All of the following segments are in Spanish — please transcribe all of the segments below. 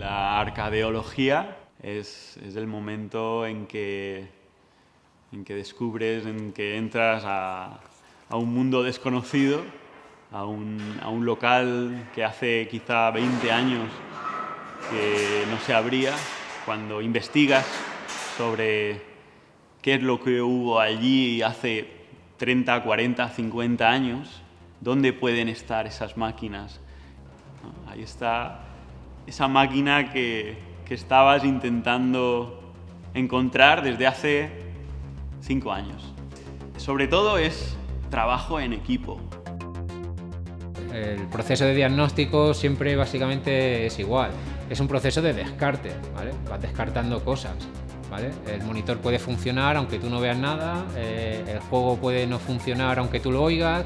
La arcadeología es, el momento en que, en que descubres, en que entras a, a un mundo desconocido, a un, a un local que hace quizá 20 años que no se abría, cuando investigas sobre qué es lo que hubo allí hace 30, 40, 50 años, dónde pueden estar esas máquinas. Ahí está esa máquina que, que estabas intentando encontrar desde hace cinco años. Sobre todo es trabajo en equipo. El proceso de diagnóstico siempre básicamente es igual. Es un proceso de descarte, ¿vale? Vas descartando cosas, ¿vale? El monitor puede funcionar aunque tú no veas nada, eh, el juego puede no funcionar aunque tú lo oigas,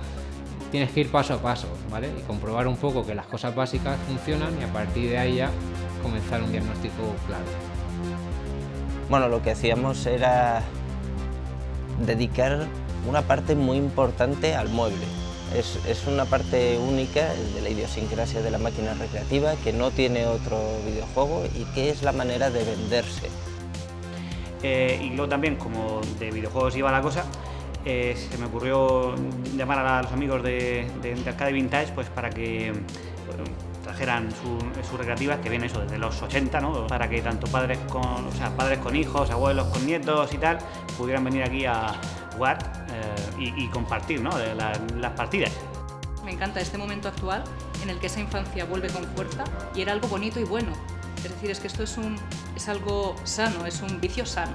tienes que ir paso a paso, ¿vale? Y comprobar un poco que las cosas básicas funcionan y a partir de ahí ya comenzar un diagnóstico claro. Bueno, lo que hacíamos era dedicar una parte muy importante al mueble. Es, es, una parte única de la idiosincrasia de la máquina recreativa que no tiene otro videojuego y que es la manera de venderse. Eh, y luego también, como de videojuegos iba la cosa, eh, se me ocurrió llamar a los amigos de, de, de Arcade Vintage pues, para que trajeran sus su recreativas, que vienen eso desde los 80, ¿no? para que tanto padres con, o sea, padres con hijos, abuelos con nietos y tal, pudieran venir aquí a jugar eh, y, compartir ¿no? la, las partidas. Me encanta este momento actual en el que esa infancia vuelve con fuerza y era algo bonito y bueno. Es decir, es que esto es, un, es algo sano, es un vicio sano,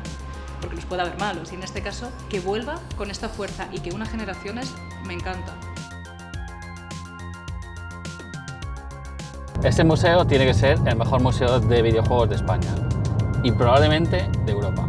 porque los puede haber malos. Y en este caso, que vuelva con esta fuerza y que una generación es, me encanta. Este museo tiene que ser el mejor museo de videojuegos de España y probablemente de Europa.